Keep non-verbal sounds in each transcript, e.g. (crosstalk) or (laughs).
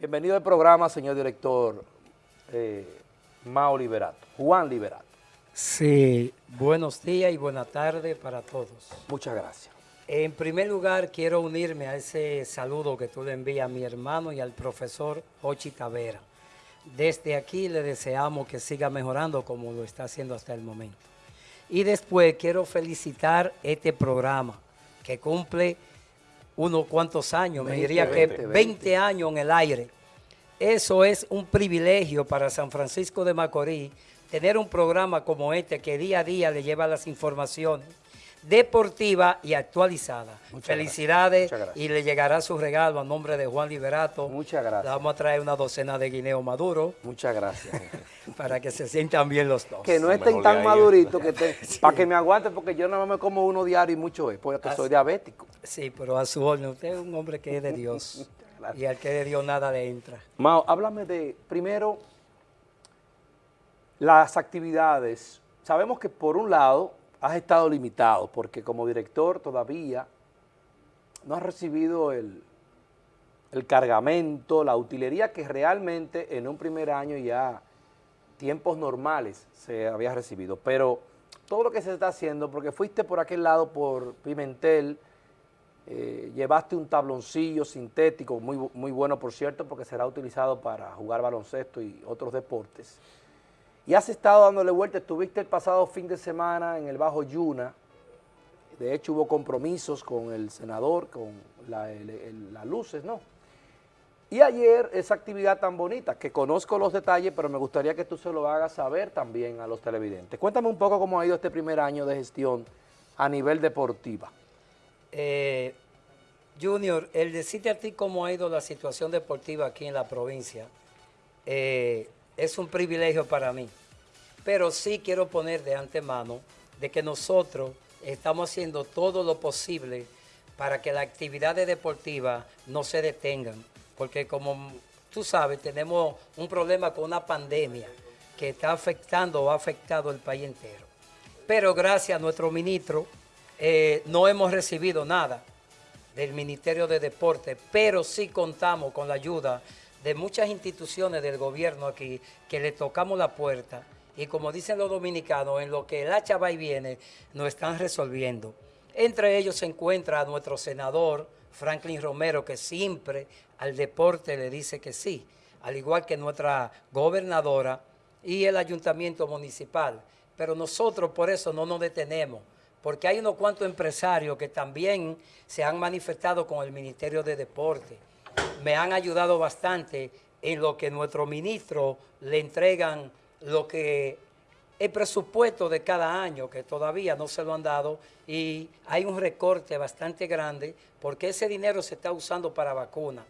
Bienvenido al programa, señor director eh, Mao Liberato, Juan Liberato. Sí, buenos días y buenas tardes para todos. Muchas gracias. En primer lugar, quiero unirme a ese saludo que tú le envías a mi hermano y al profesor Ochi Tavera. Desde aquí le deseamos que siga mejorando como lo está haciendo hasta el momento. Y después quiero felicitar este programa que cumple unos cuantos años, me diría que 20 años en el aire. Eso es un privilegio para San Francisco de Macorís, tener un programa como este que día a día le lleva las informaciones deportiva y actualizada. Felicidades y le llegará su regalo a nombre de Juan Liberato. Muchas gracias. Le vamos a traer una docena de guineo maduro. Muchas gracias. (laughs) para que se sientan bien los dos. Que no estén tan maduritos, que (laughs) para que me aguanten, porque yo nada más me como uno diario y mucho es, porque soy diabético. Sí, pero a su orden, usted es un hombre que es de Dios. (laughs) y al que de Dios nada le entra. Mao, háblame de, primero, las actividades. Sabemos que por un lado has estado limitado porque como director todavía no has recibido el, el cargamento, la utilería que realmente en un primer año ya tiempos normales se había recibido. Pero todo lo que se está haciendo, porque fuiste por aquel lado por Pimentel, eh, llevaste un tabloncillo sintético, muy, muy bueno por cierto, porque será utilizado para jugar baloncesto y otros deportes. Y has estado dándole vuelta, estuviste el pasado fin de semana en el Bajo Yuna, de hecho hubo compromisos con el senador, con las luces, ¿no? Y ayer esa actividad tan bonita, que conozco los detalles, pero me gustaría que tú se lo hagas saber también a los televidentes. Cuéntame un poco cómo ha ido este primer año de gestión a nivel deportiva. Eh, Junior, el decirte a ti cómo ha ido la situación deportiva aquí en la provincia, eh, es un privilegio para mí. Pero sí quiero poner de antemano de que nosotros estamos haciendo todo lo posible para que las actividades deportivas no se detengan. Porque como tú sabes, tenemos un problema con una pandemia que está afectando o ha afectado el país entero. Pero gracias a nuestro ministro eh, no hemos recibido nada del Ministerio de Deporte, pero sí contamos con la ayuda de muchas instituciones del gobierno aquí que le tocamos la puerta y como dicen los dominicanos, en lo que el hacha va y viene, nos están resolviendo. Entre ellos se encuentra nuestro senador Franklin Romero, que siempre al deporte le dice que sí, al igual que nuestra gobernadora y el ayuntamiento municipal. Pero nosotros por eso no nos detenemos, porque hay unos cuantos empresarios que también se han manifestado con el Ministerio de Deporte me han ayudado bastante en lo que nuestro ministro le entregan lo que el presupuesto de cada año, que todavía no se lo han dado, y hay un recorte bastante grande porque ese dinero se está usando para vacunas.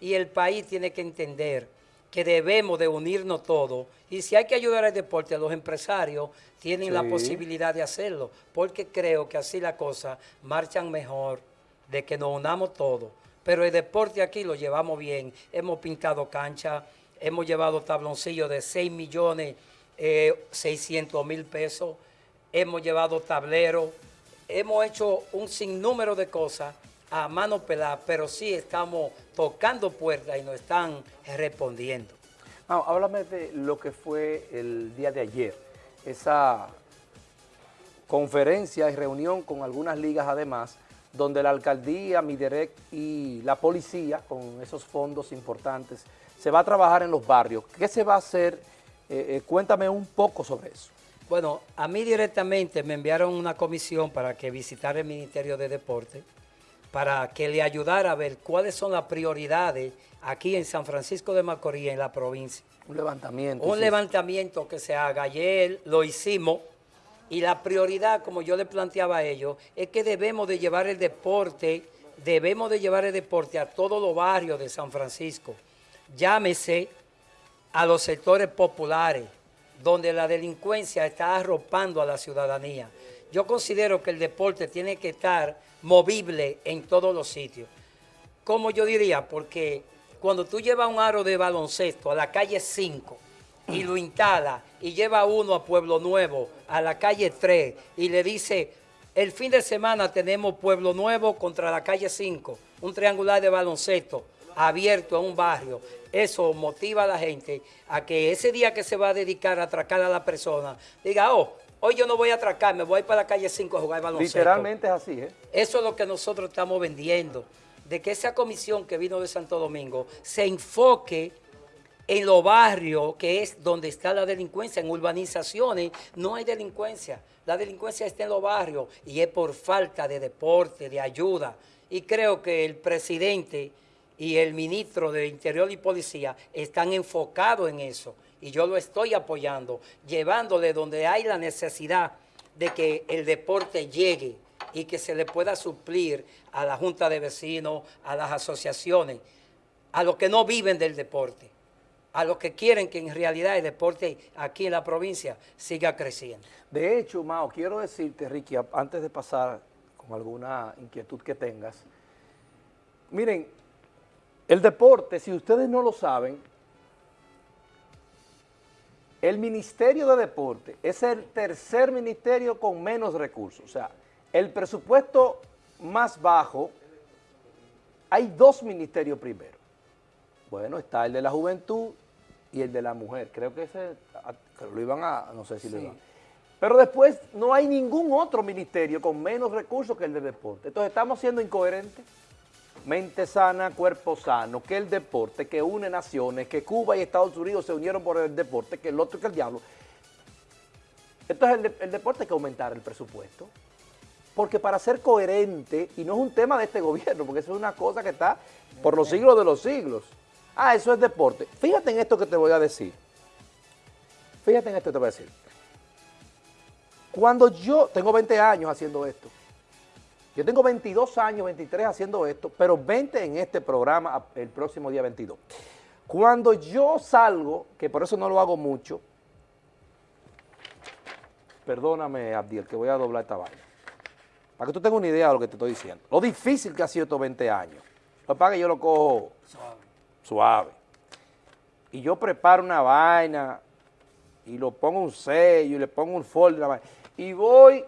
Y el país tiene que entender que debemos de unirnos todos, y si hay que ayudar al deporte, los empresarios tienen la posibilidad de hacerlo, porque creo que así las cosas marchan mejor, de que nos unamos todos. Pero el deporte aquí lo llevamos bien. Hemos pintado cancha, hemos llevado tabloncillos de 6 millones 600 eh, mil pesos, hemos llevado tableros, hemos hecho un sinnúmero de cosas a mano pelada, pero sí estamos tocando puertas y nos están respondiendo. háblame de lo que fue el día de ayer, esa conferencia y reunión con algunas ligas además, donde la alcaldía, Miderec y la policía, con esos fondos importantes, se va a trabajar en los barrios. ¿Qué se va a hacer? Eh, eh, cuéntame un poco sobre eso. Bueno, a mí directamente me enviaron una comisión para que visitara el Ministerio de Deporte, para que le ayudara a ver cuáles son las prioridades aquí en San Francisco de Macorís, en la provincia. Un levantamiento. Un levantamiento que se haga. Ayer lo hicimos y la prioridad, como yo le planteaba a ellos, es que debemos de llevar el deporte, debemos de llevar el deporte a todos los barrios de San Francisco. Llámese a los sectores populares, donde la delincuencia está arropando a la ciudadanía. Yo considero que el deporte tiene que estar movible en todos los sitios. Como yo diría, porque cuando tú llevas un aro de baloncesto a la calle 5, y lo instala y lleva uno a Pueblo Nuevo, a la calle 3 y le dice, el fin de semana tenemos Pueblo Nuevo contra la calle 5, un triangular de baloncesto. abierto en un barrio, eso motiva a la gente a que ese día que se va a dedicar a atracar a la persona, diga, oh, hoy yo no voy a atracar, me voy para la calle 5 a jugar baloncesto. Literalmente es así, ¿eh? Eso es lo que nosotros estamos vendiendo, de que esa comisión que vino de Santo Domingo se enfoque en los barrios, que es donde está la delincuencia, en urbanizaciones no hay delincuencia. La delincuencia está en los barrios y es por falta de deporte, de ayuda. Y creo que el presidente y el ministro de Interior y Policía están enfocados en eso. Y yo lo estoy apoyando, llevándole donde hay la necesidad de que el deporte llegue y que se le pueda suplir a la Junta de Vecinos, a las asociaciones, a los que no viven del deporte a los que quieren que en realidad el deporte aquí en la provincia siga creciendo. De hecho, Mao, quiero decirte, Ricky, antes de pasar con alguna inquietud que tengas, miren, el deporte, si ustedes no lo saben, el Ministerio de Deporte es el tercer ministerio con menos recursos. O sea, el presupuesto más bajo, hay dos ministerios primero. Bueno, está el de la juventud y el de la mujer. Creo que ese lo iban a, no sé si lo iban. Pero después no hay ningún otro ministerio con menos recursos que el de deporte. Entonces estamos siendo incoherentes. Mente sana, cuerpo sano, que el deporte, que une naciones, que Cuba y Estados Unidos se unieron por el deporte, que el otro que el diablo. Entonces el, el deporte hay que aumentar el presupuesto. Porque para ser coherente, y no es un tema de este (laughs) gobierno, porque eso es una cosa que está por los siglos de los siglos, Ah, eso es deporte. Fíjate en esto que te voy a decir. Fíjate en esto que te voy a decir. Cuando yo tengo 20 años haciendo esto, yo tengo 22 años, 23 haciendo esto, pero 20 en este programa el próximo día 22. Cuando yo salgo, que por eso no lo hago mucho, perdóname Abdiel, que voy a doblar esta vaina, para que tú tengas una idea de lo que te estoy diciendo. Lo difícil que ha sido estos 20 años. Lo que yo lo cojo suave. Y yo preparo una vaina y lo pongo un sello y le pongo un folder y voy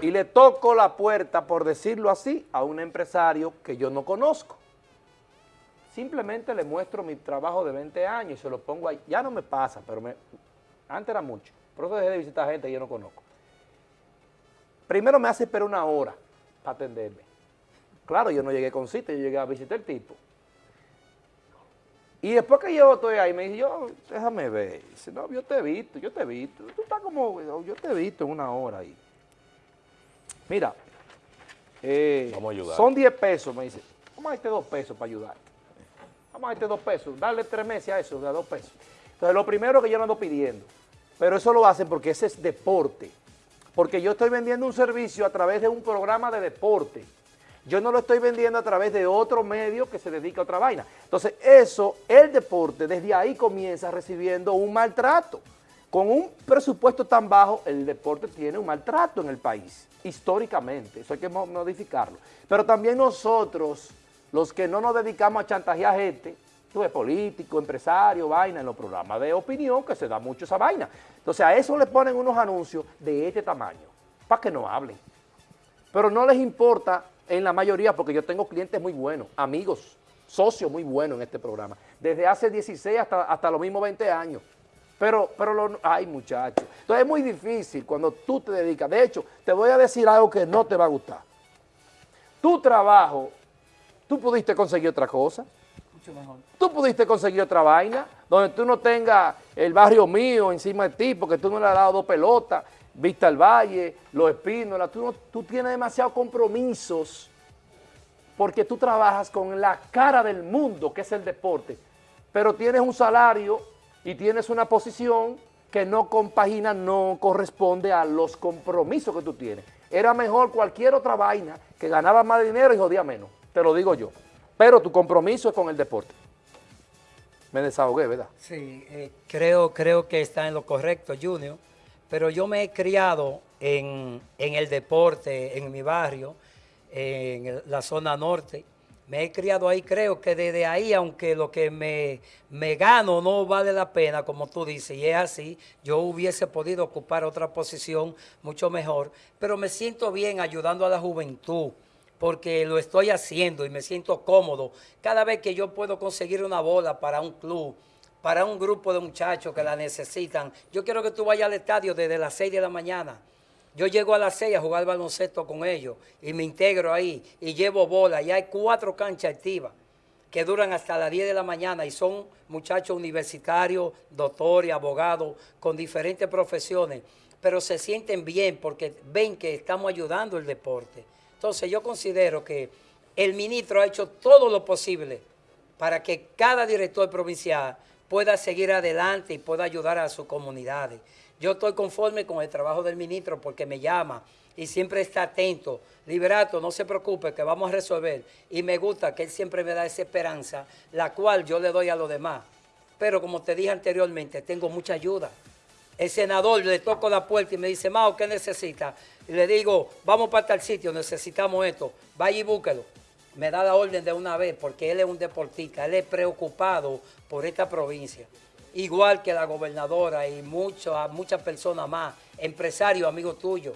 y le toco la puerta, por decirlo así, a un empresario que yo no conozco. Simplemente le muestro mi trabajo de 20 años y se lo pongo ahí. Ya no me pasa, pero me, antes era mucho. Por eso dejé de visitar gente que yo no conozco. Primero me hace esperar una hora para atenderme. Claro, yo no llegué con cita, yo llegué a visitar el tipo. Y después que yo estoy ahí, me dice, yo, déjame ver. Dice, no, yo te he visto, yo te he visto. Tú estás como, yo te he visto en una hora ahí. Mira, eh, Vamos a ayudar. son 10 pesos, me dice. Vamos a darte dos pesos para ayudar. Vamos a darte dos pesos, darle tres meses a eso, de dos pesos. Entonces, lo primero que yo no ando pidiendo, pero eso lo hacen porque ese es deporte. Porque yo estoy vendiendo un servicio a través de un programa de deporte. Yo no lo estoy vendiendo a través de otro medio que se dedica a otra vaina. Entonces, eso, el deporte, desde ahí comienza recibiendo un maltrato. Con un presupuesto tan bajo, el deporte tiene un maltrato en el país, históricamente. Eso hay que modificarlo. Pero también nosotros, los que no nos dedicamos a chantajear gente, tú eres político, empresario, vaina, en los programas de opinión, que se da mucho esa vaina. Entonces, a eso le ponen unos anuncios de este tamaño, para que no hablen. Pero no les importa en la mayoría, porque yo tengo clientes muy buenos, amigos, socios muy buenos en este programa, desde hace 16 hasta, hasta los mismos 20 años. Pero, pero lo, ay muchachos, entonces es muy difícil cuando tú te dedicas. De hecho, te voy a decir algo que no te va a gustar. Tu trabajo, tú pudiste conseguir otra cosa. Mucho mejor. Tú pudiste conseguir otra vaina, donde tú no tengas el barrio mío encima de ti, porque tú no le has dado dos pelotas, Vista al Valle, Los Espínolas, tú, tú tienes demasiados compromisos porque tú trabajas con la cara del mundo, que es el deporte, pero tienes un salario y tienes una posición que no compagina, no corresponde a los compromisos que tú tienes. Era mejor cualquier otra vaina que ganaba más dinero y jodía menos, te lo digo yo. Pero tu compromiso es con el deporte. Me desahogué, ¿verdad? Sí, eh, creo, creo que está en lo correcto, Junior pero yo me he criado en, el deporte, en mi barrio, en la zona norte. Me he criado ahí, creo que desde ahí, aunque lo que me, me gano no vale la pena, como tú dices, y es así, yo hubiese podido ocupar otra posición mucho mejor, pero me siento bien ayudando a la juventud, porque lo estoy haciendo y me siento cómodo. Cada vez que yo puedo conseguir una bola para un club, para un grupo de muchachos que la necesitan, yo quiero que tú vayas al estadio desde las 6 de la mañana. Yo llego a las 6 a jugar baloncesto con ellos y me integro ahí y llevo bola y hay cuatro canchas activas que duran hasta las 10 de la mañana y son muchachos universitarios, doctores, abogados, con diferentes profesiones, pero se sienten bien porque ven que estamos ayudando el deporte. Entonces yo considero que el ministro ha hecho todo lo posible para que cada director provincial pueda seguir adelante y pueda ayudar a sus comunidades. Yo estoy conforme con el trabajo del ministro porque me llama y siempre está atento. Liberato, no se preocupe que vamos a resolver. Y me gusta que él siempre me da esa esperanza, la cual yo le doy a los demás. Pero como te dije anteriormente, tengo mucha ayuda. El senador le toco la puerta y me dice, Mao, ¿qué necesita? Y le digo, vamos para tal sitio, necesitamos esto. Vaya y búsquelo. Me da la orden de una vez porque él es un deportista, él es preocupado por esta provincia. Igual que la gobernadora y muchas, muchas personas más, empresarios, amigos tuyos.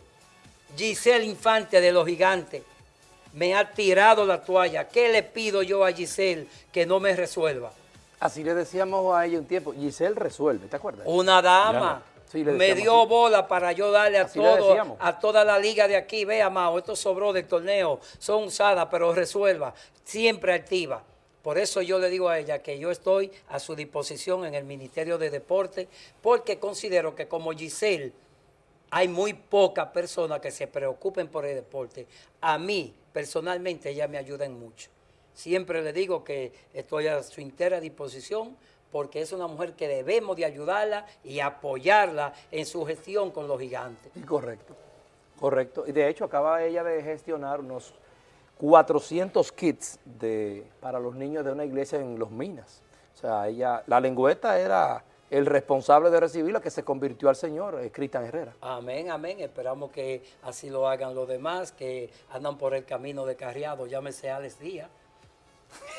Giselle Infante de los Gigantes me ha tirado la toalla. ¿Qué le pido yo a Giselle que no me resuelva? Así le decíamos a ella un tiempo, Giselle resuelve, ¿te acuerdas? Una dama. me dio bola para yo darle a, todo, a toda la liga de aquí. Vea, Mao, esto sobró del torneo, son usadas, pero resuelva. Siempre activa. Por eso yo le digo a ella que yo estoy a su disposición en el Ministerio de Deporte, porque considero que como Giselle hay muy pocas personas que se preocupen por el deporte. A mí, personalmente, ella me ayuda en mucho. Siempre le digo que estoy a su entera disposición porque es una mujer que debemos de ayudarla y apoyarla en su gestión con los gigantes. correcto, correcto. Y de hecho acaba ella de gestionar unos 400 kits de, para los niños de una iglesia en Los Minas. O sea, ella, la lengüeta era el responsable de recibirla que se convirtió al Señor, eh, Cristian Herrera. Amén, amén. Esperamos que así lo hagan los demás, que andan por el camino de carriado, llámese Alex Díaz.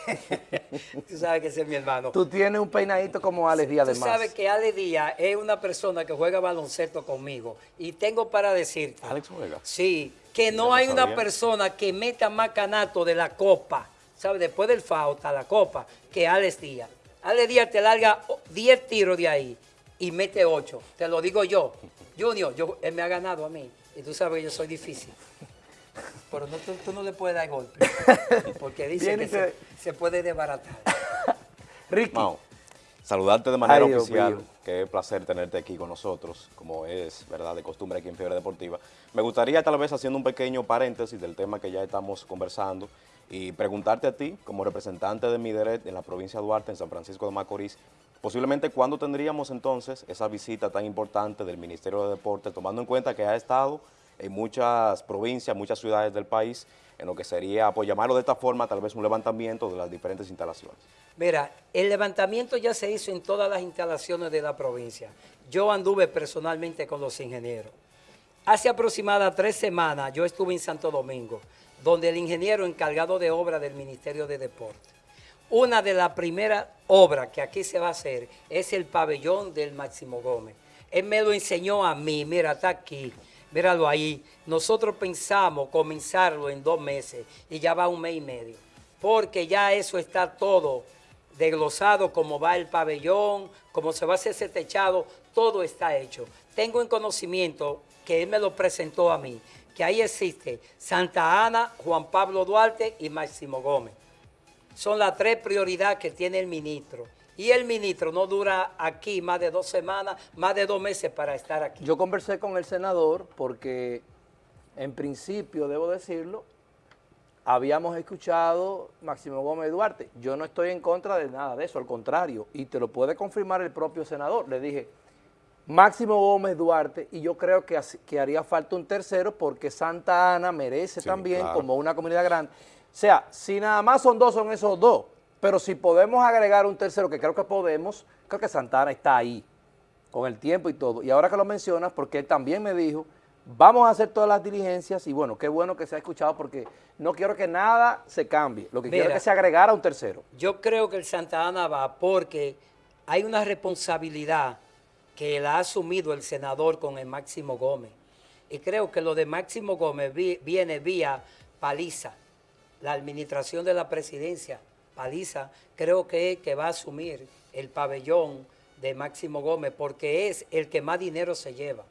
(laughs) Tú sabes que ese es mi hermano. Tú tienes un peinadito como Alex Díaz, además. Tú sabes que Alex Díaz es una persona que juega baloncesto conmigo. Y tengo para decirte... ¿Alex juega? Sí, que no hay una persona que meta más canato de la copa, ¿sabes? Después del FAO está la copa, que Alex Díaz. Ale Díaz te larga 10 tiros de ahí y mete 8. Te lo digo yo. Junior, yo, él me ha ganado a mí. Y tú sabes que yo soy difícil. Pero no, tú, no le puedes dar golpe. (laughs) Porque dice que se, puede desbaratar. (laughs) Ricky. Saludarte de manera oficial. Qué placer tenerte aquí con nosotros, como es verdad de costumbre aquí en Fiebre Deportiva. Me gustaría tal vez haciendo un pequeño paréntesis del tema que ya estamos conversando y preguntarte a ti, como representante de Mideret en la provincia de Duarte, en San Francisco de Macorís, posiblemente cuándo tendríamos entonces esa visita tan importante del Ministerio de Deportes, tomando en cuenta que ha estado en muchas provincias, muchas ciudades del país, en lo que sería, por llamarlo de esta forma, tal vez un levantamiento de las diferentes instalaciones. Mira, el levantamiento ya se hizo en todas las instalaciones de la provincia. Yo anduve personalmente con los ingenieros. Hace aproximadamente tres semanas yo estuve en Santo Domingo donde el ingeniero encargado de obra del Ministerio de Deporte. Una de las primeras obras que aquí se va a hacer es el pabellón del Máximo Gómez. Él me lo enseñó a mí, mira, está aquí, míralo ahí. Nosotros pensamos comenzarlo en dos meses y ya va un mes y medio, porque ya eso está todo desglosado, cómo va el pabellón, cómo se va a hacer ese techado, todo está hecho. Tengo en conocimiento que él me lo presentó a mí, que ahí existe Santa Ana, Juan Pablo Duarte y Máximo Gómez. Son las tres prioridades que tiene el ministro. Y el ministro no dura aquí más de dos semanas, más de dos meses para estar aquí. Yo conversé con el senador porque, en principio, debo decirlo, habíamos escuchado Máximo Gómez Duarte. Yo no estoy en contra de nada de eso, al contrario, y te lo puede confirmar el propio senador. Le dije, Máximo Gómez Duarte, y yo creo que, que haría falta un tercero porque Santa Ana merece también como una comunidad grande. O sea, si nada más son dos, son esos dos. Pero si podemos agregar un tercero, que creo que podemos, creo que Santa Ana está ahí, con el tiempo y todo. Y ahora que lo mencionas, porque él también me dijo, vamos a hacer todas las diligencias, y bueno, qué bueno que se ha escuchado, porque no quiero que nada se cambie. Lo que quiero es que se agregara un tercero. Yo creo que el Santa Ana va porque hay una responsabilidad que la ha asumido el senador con el Máximo Gómez. Y creo que lo de Máximo Gómez viene vía paliza. la administración de la presidencia, Paliza, creo que, que va a asumir el pabellón de Máximo Gómez porque es el que más dinero se lleva.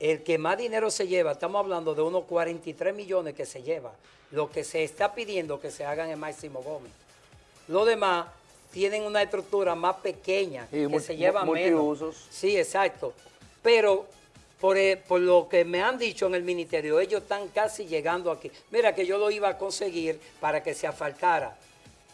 El que más dinero se lleva, estamos hablando de unos 43 millones que se lleva, lo que se está pidiendo que se hagan en Máximo Gómez. Lo demás tienen una estructura más pequeña, que se lleva menos. Sí, exacto. Pero eh, por, lo que me han dicho en el ministerio, ellos están casi llegando aquí. Mira que yo lo iba a conseguir para que se asfaltara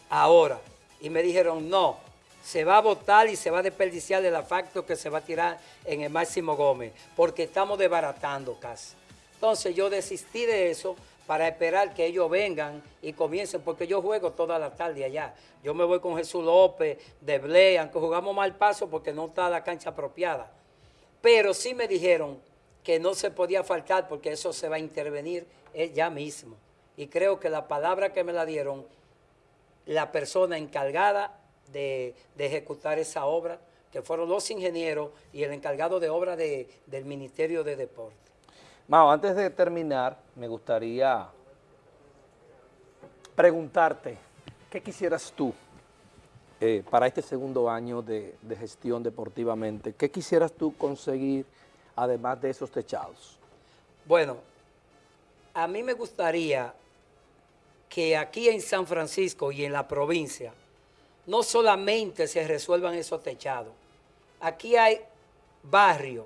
ahora. Y me dijeron, no, se va a votar y se va a desperdiciar el asfalto que se va a tirar en el Máximo Gómez, porque estamos desbaratando casi. Entonces yo desistí de eso para esperar que ellos vengan y comiencen, porque yo juego toda la tarde allá. Yo me voy con Jesús López, de Blea, aunque jugamos mal paso porque no está la cancha apropiada. Pero sí me dijeron que no se podía faltar porque eso se va a intervenir ya mismo. Y creo que la palabra que me la dieron, la persona encargada de, ejecutar esa obra, que fueron los ingenieros y el encargado de obra del Ministerio de Deporte. Mao, antes de terminar, me gustaría preguntarte, ¿qué quisieras tú eh, para este segundo año de, gestión deportivamente? ¿Qué quisieras tú conseguir además de esos techados? Bueno, a mí me gustaría que aquí en San Francisco y en la provincia no solamente se resuelvan esos techados. Aquí hay barrios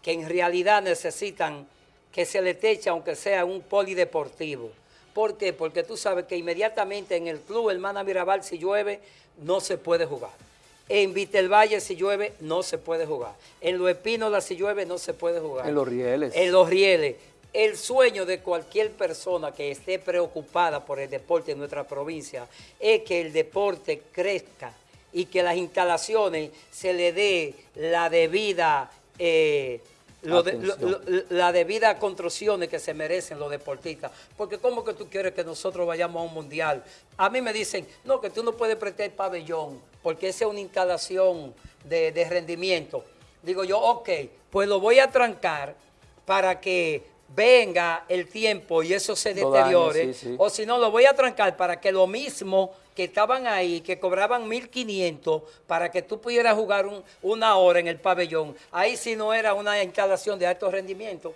que en realidad necesitan que se le teche aunque sea un polideportivo. ¿Por qué? Porque tú sabes que inmediatamente en el club Hermana Mirabal si llueve no se puede jugar. En Vitelvalle si llueve no se puede jugar. En Los Espínolas si llueve no se puede jugar. En Los Rieles. En Los Rieles. El sueño de cualquier persona que esté preocupada por el deporte en nuestra provincia es que el deporte crezca y que las instalaciones se le dé la debida... Eh, la debida construcciones que se merecen los deportistas. Porque ¿cómo que tú quieres que nosotros vayamos a un mundial? A mí me dicen, no, que tú no puedes prestar el pabellón, porque esa es una instalación de, rendimiento. Digo yo, ok, pues lo voy a trancar para que venga el tiempo y eso se deteriore. O si no, lo voy a trancar para que lo mismo que estaban ahí, que cobraban 1.500 para que tú pudieras jugar una hora en el pabellón. Ahí sí no era una instalación de alto rendimiento.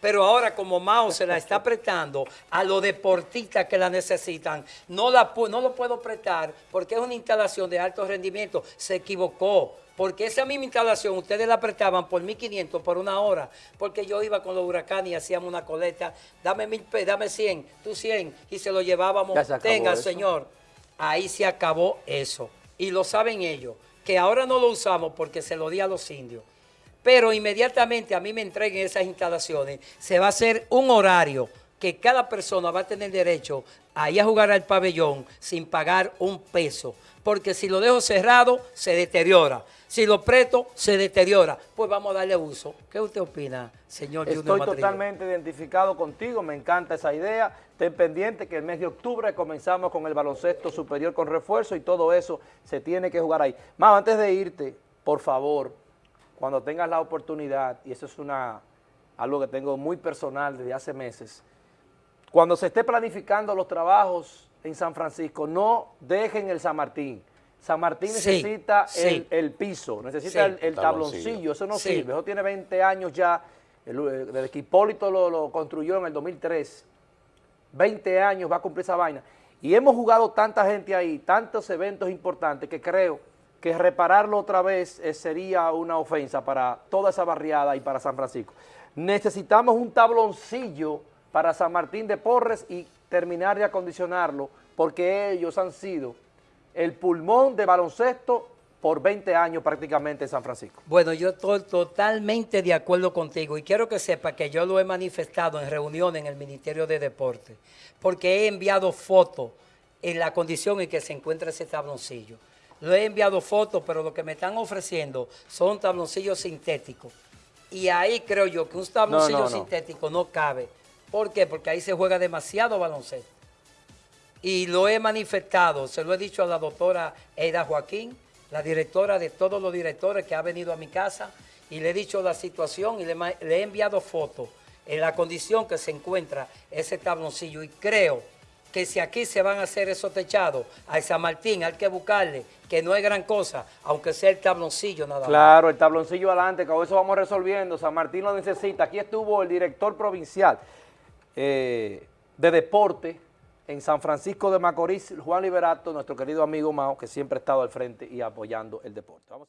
Pero ahora como Mao se la está prestando a los deportistas que la necesitan, no, la, no lo puedo prestar porque es una instalación de alto rendimiento. Se equivocó. Porque esa misma instalación ustedes la prestaban por 1.500 por una hora. Porque yo iba con los huracanes y hacíamos una coleta. Dame, mil, dame 100, tú 100. Y se lo llevábamos. Tenga, señor ahí se acabó eso. Y lo saben ellos, que ahora no lo usamos porque se lo di a los indios. Pero inmediatamente a mí me entreguen esas instalaciones, se va a hacer un horario que cada persona va a tener derecho a ir a jugar al pabellón sin pagar un peso. Porque si lo dejo cerrado, se deteriora. Si lo presto, se deteriora. Pues vamos a darle uso. ¿Qué usted opina, señor Estoy totalmente identificado contigo, me encanta esa idea. Ten pendiente que el mes de octubre comenzamos con el baloncesto superior con refuerzo y todo eso se tiene que jugar ahí. Más, antes de irte, por favor, cuando tengas la oportunidad, y eso es una algo que tengo muy personal desde hace meses, cuando se esté planificando los trabajos en San Francisco, no dejen el San Martín. San Martín necesita El, piso, necesita el, tabloncillo, eso no sirve, eso tiene 20 años ya, desde que Hipólito lo, lo, construyó en el 2003, 20 años va a cumplir esa vaina, y hemos jugado tanta gente ahí, tantos eventos importantes, que creo que repararlo otra vez eh, sería una ofensa para toda esa barriada y para San Francisco. Necesitamos un tabloncillo para San Martín de Porres y terminar de acondicionarlo, porque ellos han sido el pulmón de baloncesto por 20 años prácticamente en San Francisco. Bueno, yo estoy totalmente de acuerdo contigo y quiero que sepa que yo lo he manifestado en reuniones en el Ministerio de Deporte, porque he enviado fotos en la condición en que se encuentra ese tabloncillo. Lo he enviado fotos, pero lo que me están ofreciendo son tabloncillos sintéticos. Y ahí creo yo que un tabloncillo sintético no cabe. ¿Por qué? Porque ahí se juega demasiado baloncesto y lo he manifestado, se lo he dicho a la doctora Eida Joaquín, la directora de todos los directores que ha venido a mi casa, y le he dicho la situación y le, he enviado fotos en la condición que se encuentra ese tabloncillo y creo que si aquí se van a hacer esos techados, a San Martín hay que buscarle, que no es gran cosa, aunque sea el tabloncillo nada más. Claro, el tabloncillo adelante, con eso vamos resolviendo. San Martín lo necesita. Aquí estuvo el director provincial eh, de deporte en San Francisco de Macorís, Juan Liberato, nuestro querido amigo Mao, que siempre ha estado al frente y apoyando el deporte. Vamos.